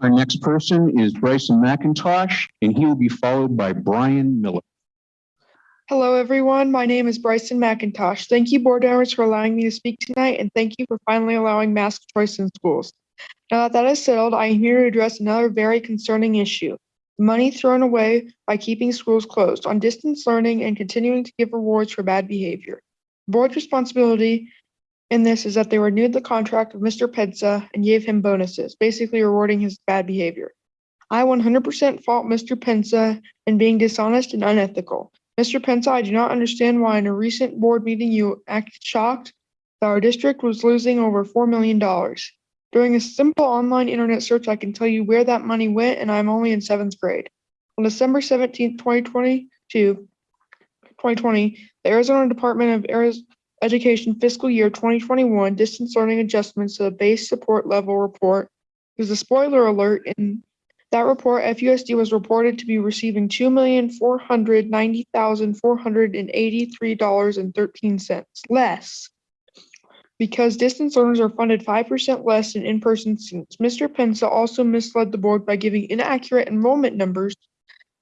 Our next person is Bryson McIntosh, and he will be followed by Brian Miller. Hello, everyone. My name is Bryson McIntosh. Thank you, board members, for allowing me to speak tonight, and thank you for finally allowing mask choice in schools. Now that that is settled, I am here to address another very concerning issue. Money thrown away by keeping schools closed on distance learning and continuing to give rewards for bad behavior. Board's responsibility in this is that they renewed the contract of Mr. Penza and gave him bonuses, basically rewarding his bad behavior. I 100% fault Mr. Pensa in being dishonest and unethical. Mr. Pensa, I do not understand why in a recent board meeting you acted shocked that our district was losing over $4 million. During a simple online internet search, I can tell you where that money went, and I'm only in seventh grade. On December 17, 2022, 2020, the Arizona Department of Ariz- Education fiscal year 2021 distance learning adjustments to the base support level report. There's a spoiler alert in that report, FUSD was reported to be receiving two million four hundred ninety thousand four hundred and eighty-three dollars and thirteen cents less. Because distance learners are funded five percent less than in-person students. Mr. Pensa also misled the board by giving inaccurate enrollment numbers.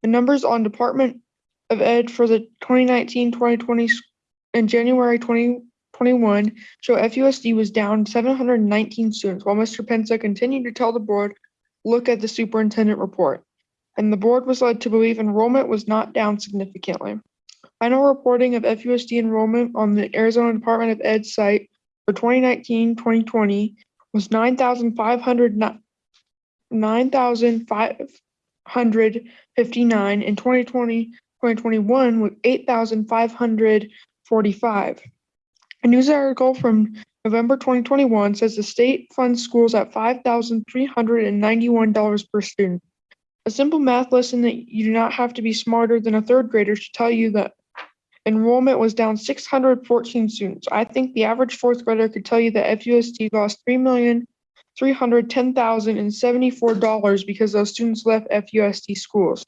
The numbers on Department of Ed for the 2019-2020 and January twenty twenty-one show FUSD was down seven hundred and nineteen students, while Mr. Pensa continued to tell the board look at the superintendent report, and the board was led to believe enrollment was not down significantly. Final reporting of FUSD enrollment on the Arizona Department of Ed site for 2019-2020 was nine thousand five hundred nine thousand five hundred fifty-nine, and 2020-2021 with eight thousand five hundred forty-five. A news article from November 2021 says the state funds schools at $5,391 per student. A simple math lesson that you do not have to be smarter than a third grader should tell you that enrollment was down 614 students. I think the average fourth grader could tell you that FUSD lost $3,310,074 because those students left FUSD schools.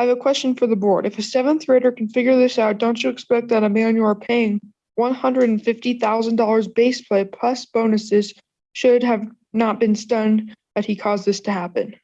I have a question for the board. If a seventh grader can figure this out, don't you expect that a man you are paying one hundred and fifty thousand dollars base play plus bonuses should have not been stunned that he caused this to happen.